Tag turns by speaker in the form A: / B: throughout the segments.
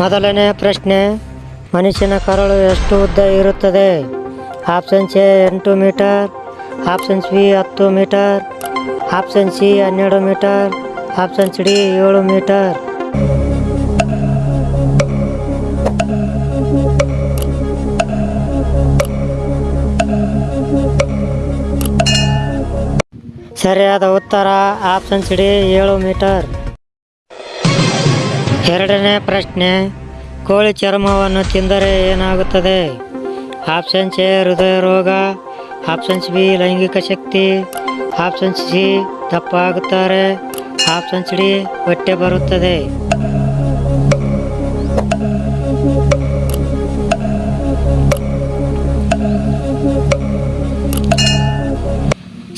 A: ಮೊದಲನೇ ಪ್ರಶ್ನೆ, ಮನುಷ್ಯನ ಕರಳು ಎಷ್ಟು ಉದ್ದ ಇರುತ್ತದೆ? ಆಪ್ಷನ್ಸ್ ಎ ಎಂಟು ಮೀಟರ್ ಆಪ್ಷನ್ಸ್ ಬಿ ಹತ್ತು ಮೀಟರ್, ಆಪ್ಷನ್ ಸಿ ಹನ್ನೆರಡು ಮೀಟರ್ ಆಪ್ಷನ್ಸ್ ಡಿ ಏಳು ಮೀಟರ್. ಸರಿಯಾದ ಉತ್ತರ ಆಪ್ಷನ್ಸ್ ಡಿ ಏಳು ಮೀಟರ್. ಎರಡನೇ ಪ್ರಶ್ನೆ, ಕೋಳಿ ಚರ್ಮವನ್ನು ತಿಂದರೆ ಏನಾಗುತ್ತದೆ? ಆಪ್ಷನ್ಸ್ ಎ ಹೃದಯ ರೋಗ ಆಪ್ಷನ್ಸ್ ಬಿ, ಲೈಂಗಿಕ ಶಕ್ತಿ. ಆಪ್ಷನ್ಸ್ ಸಿ ದಪ್ಪ ಆಗುತ್ತಾರೆ ಆಪ್ಷನ್ಸ್ ಡಿ, ಹೊಟ್ಟೆ ಬರುತ್ತದೆ.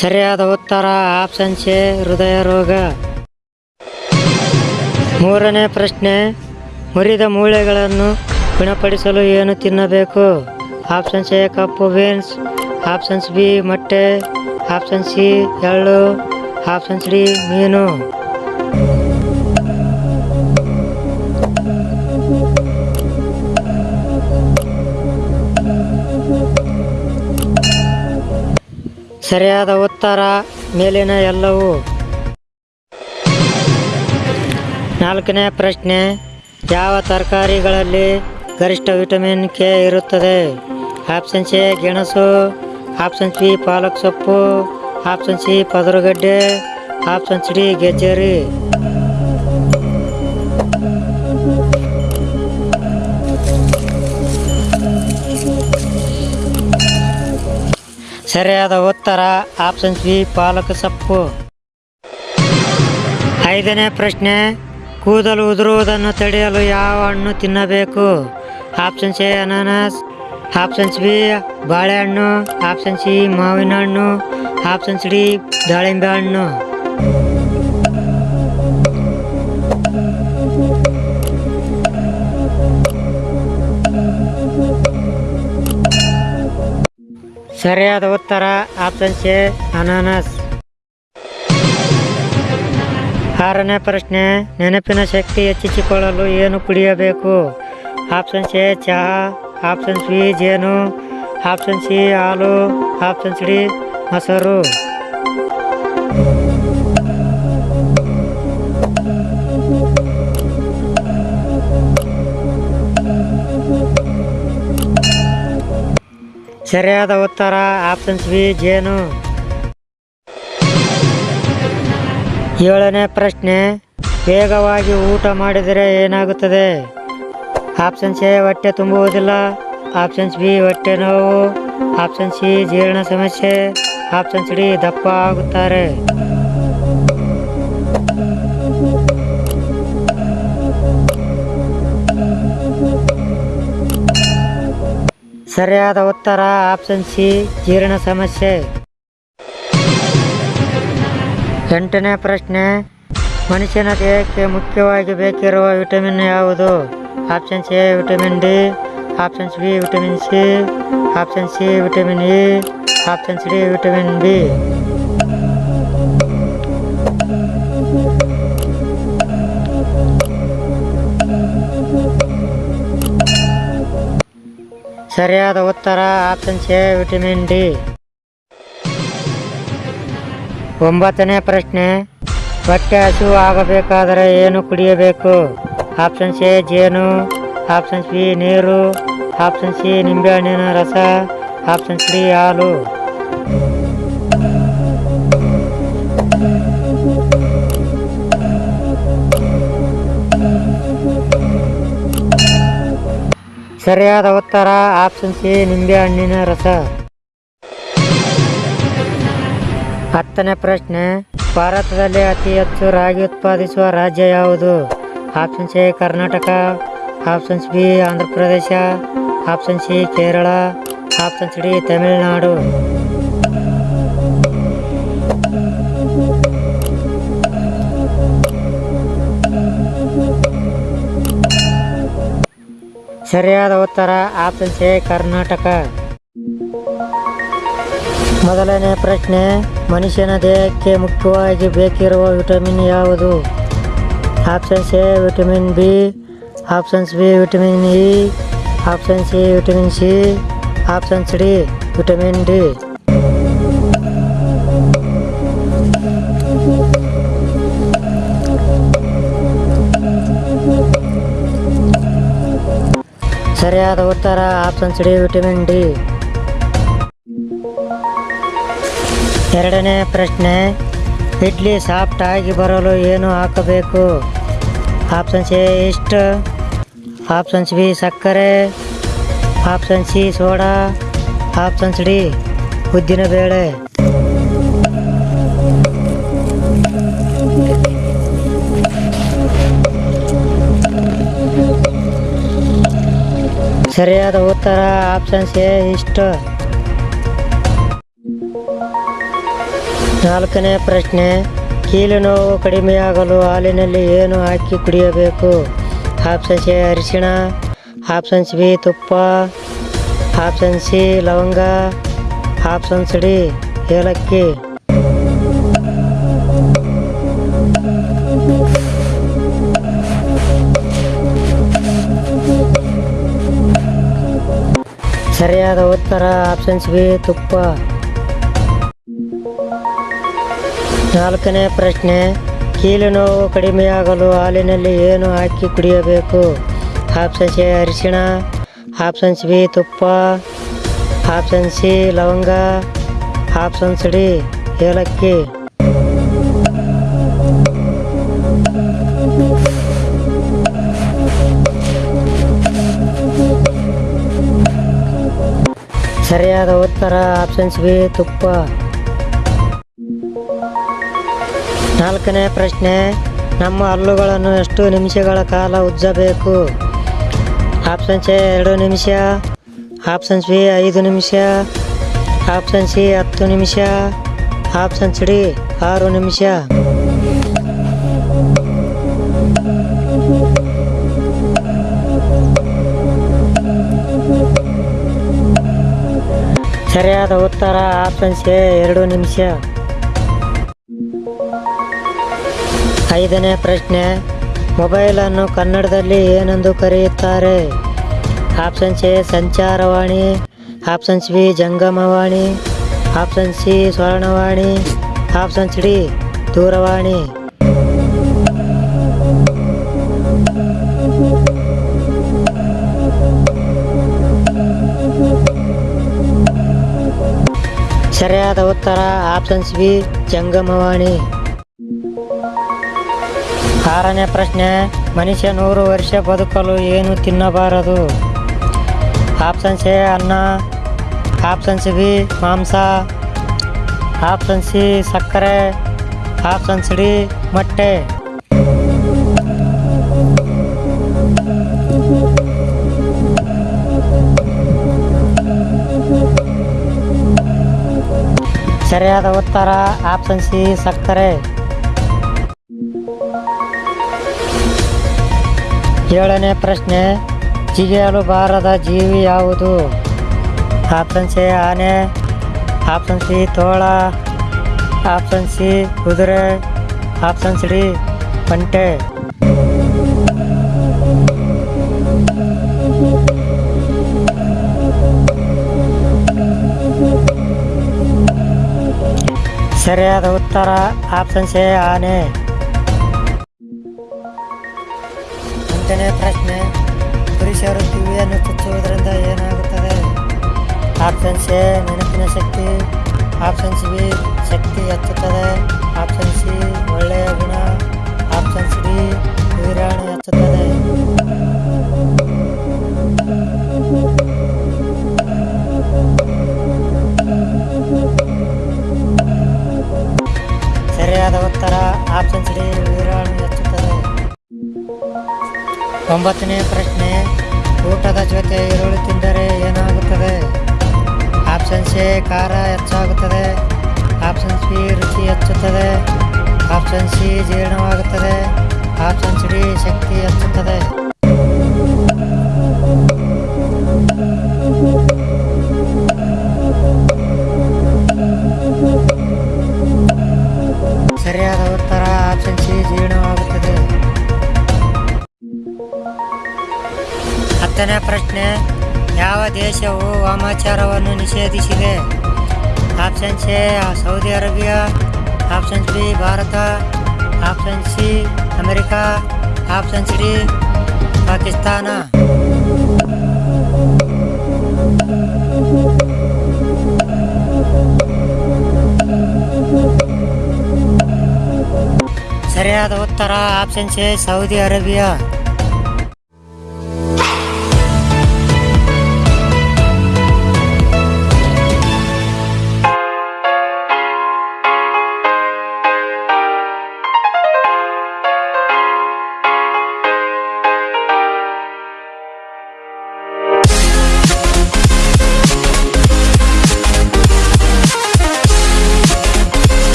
A: ಸರಿಯಾದ ಉತ್ತರ ಆಪ್ಷನ್ಸ್ ಎ ಹೃದಯ ರೋಗ ಮೂರನೇ ಪ್ರಶ್ನೆ, ಮುರಿದ ಮೂಳೆಗಳನ್ನು ಗುಣಪಡಿಸಲು ಏನು ತಿನ್ನಬೇಕು? ಆಪ್ಷನ್ಸ್ ಎ, ಕಪ್ಪು ಬೀನ್ಸ್. ಆಪ್ಷನ್ಸ್ ಬಿ, ಮೊಟ್ಟೆ. ಆಪ್ಷನ್ ಸಿ, ಎಳ್ಳು. ಆಪ್ಷನ್ಸ್ ಡಿ, ಮೀನು. ಸರಿಯಾದ ಉತ್ತರ, ಮೇಲಿನ ಎಲ್ಲವೂ. ನಾಲ್ಕನೇ ಪ್ರಶ್ನೆ, ಯಾವ ತರಕಾರಿಗಳಲ್ಲಿ ಗರಿಷ್ಠ ವಿಟಮಿನ್ ಕೆ ಇರುತ್ತದೆ? ಆಪ್ಷನ್ ಸಿ ಗೆಣಸು, ಆಪ್ಷನ್ ಸಿ ಪಾಲಕ್ ಸೊಪ್ಪು, ಆಪ್ಷನ್ ಸಿ, ಪದರುಗಡ್ಡೆ ಆಪ್ಷನ್ಸ್ ಡಿ, ಗೆಜ್ಜರಿ. ಸರಿಯಾದ ಉತ್ತರ, ಆಪ್ಷನ್ ಸಿ ಪಾಲಕ್ ಸೊಪ್ಪು. ಐದನೇ ಪ್ರಶ್ನೆ ಕೂದಲು ಉದುರುವುದನ್ನು ತಡೆಯಲು ಯಾವ ಹಣ್ಣು ತಿನ್ನಬೇಕು? ಆಪ್ಷನ್ಸ್ ಎ ಅನಾನಸ್ ಆಪ್ಷನ್ಸ್ ಬಿ ಬಾಳೆಹಣ್ಣು. ಆಪ್ಷನ್ ಸಿ ಮಾವಿನ ಹಣ್ಣು. ಆಪ್ಷನ್ಸ್ ಡಿ ದಾಳಿಂಬೆ ಹಣ್ಣು. ಸರಿಯಾದ ಉತ್ತರ ಆಪ್ಷನ್ಸ್ ಎ ಅನಾನಸ್ ಆರನೇ ಪ್ರಶ್ನೆ, ನೆನಪಿನ ಶಕ್ತಿ ಹೆಚ್ಚಿಸಿಕೊಳ್ಳಲು ಏನು ಕುಡಿಯಬೇಕು? ಆಪ್ಷನ್ಸ್ ಎ, ಚಹಾ ಆಪ್ಷನ್ಸ್ ಬಿ, ಜೇನು, ಆಪ್ಷನ್ ಸಿ, ಹಾಲು ಆಪ್ಷನ್ಸ್ ಡಿ, ಮೊಸರು. ಸರಿಯಾದ ಉತ್ತರ ಆಪ್ಷನ್ಸ್ ಬಿ, ಜೇನು. ಏಳನೇ ಪ್ರಶ್ನೆ, ವೇಗವಾಗಿ ಊಟ ಮಾಡಿದರೆ ಏನಾಗುತ್ತದೆ? ಆಪ್ಷನ್ಸ್ ಎ, ಹೊಟ್ಟೆ ತುಂಬುವುದಿಲ್ಲ. ಆಪ್ಷನ್ಸ್ ಬಿ, ಹೊಟ್ಟೆ ನೋವು. ಆಪ್ಷನ್ ಸಿ, ಜೀರ್ಣ ಸಮಸ್ಯೆ. ಆಪ್ಷನ್ಸ್ ಡಿ, ದಪ್ಪ ಆಗುತ್ತಾರೆ. ಸರಿಯಾದ ಉತ್ತರ, ಆಪ್ಷನ್ ಸಿ, ಜೀರ್ಣ ಸಮಸ್ಯೆ. ಎಂಟನೇ ಪ್ರಶ್ನೆ, ಮನುಷ್ಯನ ದೇಹಕ್ಕೆ ಮುಖ್ಯವಾಗಿ ಬೇಕಿರುವ ವಿಟಮಿನ್ ಯಾವುದು? Options A, vitamin D options B, vitamin C, option C, vitamin E options D, vitamin B. ಸರಿಯಾದ ಉತ್ತರ, ಆಪ್ಷನ್ ಎ, ವಿಟಮಿನ್ ಡಿ. ಒಂಬತ್ತನೇ ಪ್ರಶ್ನೆ ಹೊಟ್ಟೆ ಹಸಿವು ಆಗಬೇಕಾದರೆ ಏನು ಕುಡಿಯಬೇಕು? ಆಪ್ಷನ್ಸ್ ಎ, ಜೇನು. ಆಪ್ಷನ್ಸ್ ಬಿ, ನೀರು. ಆಪ್ಷನ್ ಸಿ, ನಿಂಬೆಹಣ್ಣಿನ ರಸ. ಆಪ್ಷನ್ಸ್ ಡಿ, ಹಾಲು. ಸರಿಯಾದ ಉತ್ತರ, ಆಪ್ಷನ್ ಸಿ, ನಿಂಬೆಹಣ್ಣಿನ ರಸ. ಹತ್ತನೇ ಪ್ರಶ್ನೆ. ಭಾರತದಲ್ಲಿ ಅತಿ ಹೆಚ್ಚು ರಾಗಿ ಉತ್ಪಾದಿಸುವ ರಾಜ್ಯ ಯಾವುದು? Options A, Karnataka. Options B Andhra Pradesh option C, Kerala. Options D, Tamil Nadu. ಸರಿಯಾದ ಉತ್ತರ ಆಪ್ಷನ್ ಎ, ಕರ್ನಾಟಕ. ಮೊದಲನೇ ಪ್ರಶ್ನೆ, ಮನುಷ್ಯನ ದೇಹಕ್ಕೆ ಮುಖ್ಯವಾಗಿ ಬೇಕಿರುವ ವಿಟಮಿನ್ ಯಾವುದು? Options A, vitamin B options B, vitamin E, option C, vitamin C options D, vitamin D. ಸರಿಯಾದ ಉತ್ತರ ಆಪ್ಷನ್ಸ್ ಡಿ ವಿಟಮಿನ್ ಡಿ. ಎರಡನೇ ಪ್ರಶ್ನೆ, ಇಡ್ಲಿ ಸಾಫ್ಟ್ ಆಗಿ ಬರಲು ಏನು ಹಾಕಬೇಕು? ಆಪ್ಷನ್ಸ್ ಎ, ಇಷ್ಟು. ಆಪ್ಷನ್ಸ್ ಬಿ, ಸಕ್ಕರೆ. Option C, soda. Options D, ಉದ್ದಿನ ಬೇಳೆ. ಸರಿಯಾದ ಉತ್ತರ ಆಪ್ಷನ್ಸ್ ಎ, ಇಷ್ಟು. ನಾಲ್ಕನೇ ಪ್ರಶ್ನೆ, ಕೀಲು ನೋವು ಕಡಿಮೆಯಾಗಲು ಹಾಲಿನಲ್ಲಿ ಏನು ಹಾಕಿ ಕುಡಿಯಬೇಕು? ಆಪ್ಷನ್ಸ್ ಎ, ಅರಿಶಿಣ. ಆಪ್ಷನ್ಸ್ ಬಿ, ತುಪ್ಪ. ಆಪ್ಷನ್ ಸಿ, ಲವಂಗ. ಆಪ್ಷನ್ಸ್ ಡಿ, ಏಲಕ್ಕಿ. ಸರಿಯಾದ ಉತ್ತರ ಆಪ್ಷನ್ಸ್ ಬಿ, ತುಪ್ಪ. ನಾಲ್ಕನೇ ಪ್ರಶ್ನೆ, ಕೀಲು ನೋವು ಕಡಿಮೆಯಾಗಲು ಹಾಲಿನಲ್ಲಿ ಏನು ಹಾಕಿ ಕುಡಿಯಬೇಕು? ಆಪ್ಷನ್ಸ್ ಎ, ಅರಿಶಿಣ. ಆಪ್ಷನ್ಸ್ ಬಿ, ತುಪ್ಪ. ಆಪ್ಷನ್ ಸಿ, ಲವಂಗ. ಆಪ್ಷನ್ಸ್ ಡಿ, ಏಲಕ್ಕಿ. ಸರಿಯಾದ ಉತ್ತರ ಆಪ್ಷನ್ಸ್ ಬಿ, ತುಪ್ಪ. ನಾಲ್ಕನೇ ಪ್ರಶ್ನೆ, ನಮ್ಮ ಹಲ್ಲುಗಳನ್ನು ಎಷ್ಟು ನಿಮಿಷಗಳ ಕಾಲ ಉಜ್ಜಬೇಕು? ಆಪ್ಷನ್ಸ್ ಎ, ಎರಡು ನಿಮಿಷ. ಆಪ್ಷನ್ಸ್ ಬಿ, ಐದು ನಿಮಿಷ. ಆಪ್ಷನ್ ಸಿ, ಹತ್ತು ನಿಮಿಷ. ಆಪ್ಷನ್ಸ್ ಡಿ, ಆರು ನಿಮಿಷ. ಸರಿಯಾದ ಉತ್ತರ ಆಪ್ಷನ್ಸ್ ಎ, ಎರಡು ನಿಮಿಷ. ಐದನೇ ಪ್ರಶ್ನೆ, ಮೊಬೈಲನ್ನು ಕನ್ನಡದಲ್ಲಿ ಏನೆಂದು ಕರೆಯುತ್ತಾರೆ? ಆಪ್ಷನ್ಸ್ ಎ, ಸಂಚಾರವಾಣಿ ಆಪ್ಷನ್ಸ್ ಬಿ, ಜಂಗಮವಾಣಿ, ಆಪ್ಷನ್ ಸಿ, ಸ್ವರ್ಣವಾಣಿ ಆಪ್ಷನ್ಸ್ ಡಿ, ದೂರವಾಣಿ. ಸರಿಯಾದ ಉತ್ತರ ಆಪ್ಷನ್ಸ್ ಬಿ, ಜಂಗಮವಾಣಿ. ಆರನೇ ಪ್ರಶ್ನೆ, ಮನುಷ್ಯ ನೂರು ವರ್ಷ ಬದುಕಲು ಏನು ತಿನ್ನಬಾರದು? ಆಪ್ಷನ್ಸ್ ಎ, ಅನ್ನ. ಆಪ್ಷನ್ಸ್ ಬಿ, ಮಾಂಸ. ಆಪ್ಷನ್ ಸಿ, ಸಕ್ಕರೆ. ಆಪ್ಷನ್ಸ್ ಡಿ, ಮೊಟ್ಟೆ. ಸರಿಯಾದ ಉತ್ತರ ಆಪ್ಷನ್ ಸಿ, ಸಕ್ಕರೆ. ಏಳನೇ ಪ್ರಶ್ನೆ, ಜಿಗಿಯಲು ಬಾರದ ಜೀವಿ ಯಾವುದು? ಆಪ್ಷನ್ ಸಿ ಆನೆ. ಆಪ್ಷನ್ ಸಿ, ತೋಳ. ಆಪ್ಷನ್ ಸಿ, ಕುದುರೆ. ಆಪ್ಷನ್ಸ್ ಡಿ, ಒಂಟೆ. ಸರಿಯಾದ ಉತ್ತರ, ಆಪ್ಷನ್ ಸಿ ಆನೆ. ಎಂಟನೇ ಪ್ರಶ್ನೆ. ಪುರುಷರು ಕಿವಿಯನ್ನು ಚುಚ್ಚುವುದರಿಂದ ಏನಾಗುತ್ತದೆ? ಆಪ್ಷನ್ಸ್ ಎ ನೆನಪಿನ ಶಕ್ತಿ. ಆಪ್ಷನ್ಸ್ ಬಿ ಶಕ್ತಿ ಹೆಚ್ಚುತ್ತದೆ. ಆಪ್ಷನ್ ಸಿ ಒಳ್ಳೆಯ ಗುಣ. ಒಂಬತ್ತನೇ ಪ್ರಶ್ನೆ, ಊಟದ ಜೊತೆ ಈರುಳ್ಳಿ ತಿಂದರೆ ಏನಾಗುತ್ತದೆ? ಆಪ್ಷನ್ಸ್ ಎ, ಖಾರ ಹೆಚ್ಚಾಗುತ್ತದೆ. ಆಪ್ಷನ್ಸ್ ಬಿ, ರುಚಿ ಹೆಚ್ಚುತ್ತದೆ. ಆಪ್ಷನ್ ಸಿ, ಜೀರ್ಣವಾಗುತ್ತದೆ. ಆಪ್ಷನ್ಸ್ ಡಿ, ಶಕ್ತಿ ಹೆಚ್ಚುತ್ತದೆ. ದೇಶವು ವಾಮಾಚಾರವನ್ನು ನಿಷೇಧಿಸಿದೆ. Option A, Saudi Arabia. Option B, Bharat. Option C, America. Option D, Pakistan. ಸರಿಯಾದ ಉತ್ತರ option A, Saudi Arabia.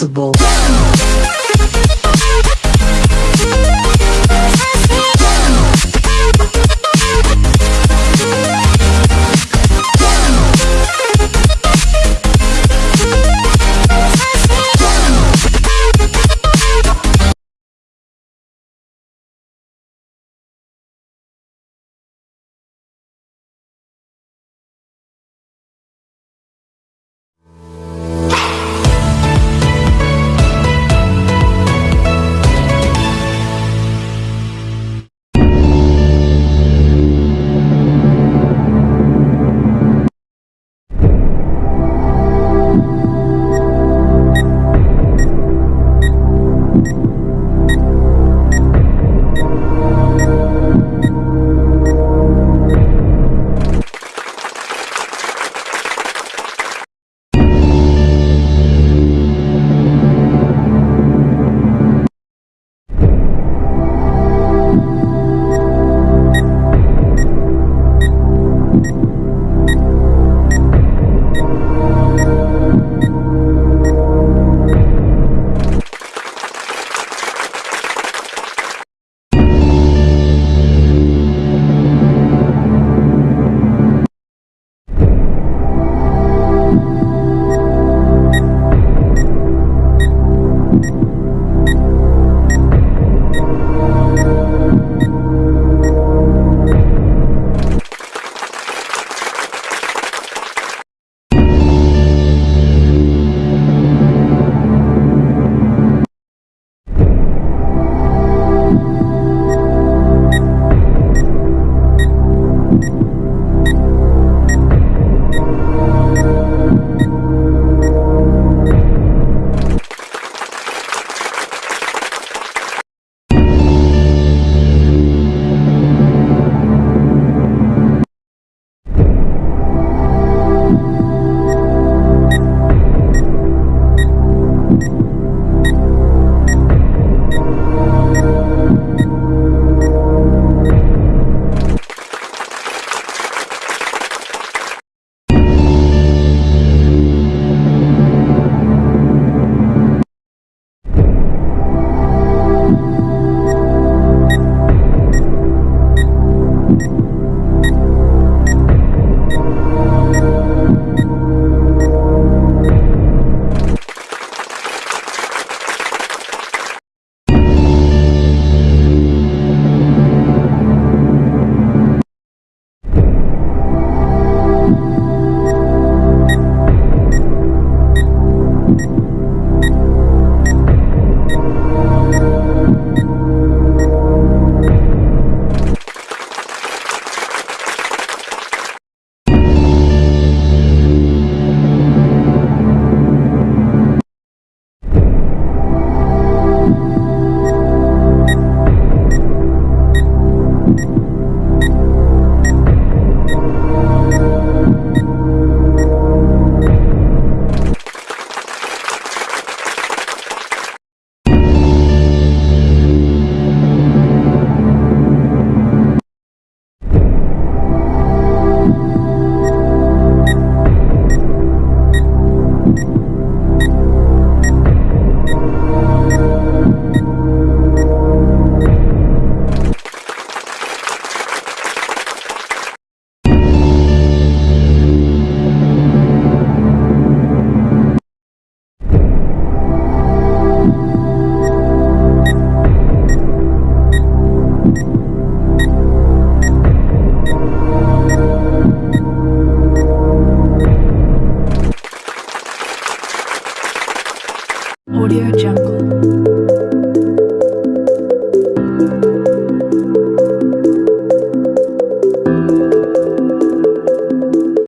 B: responsible.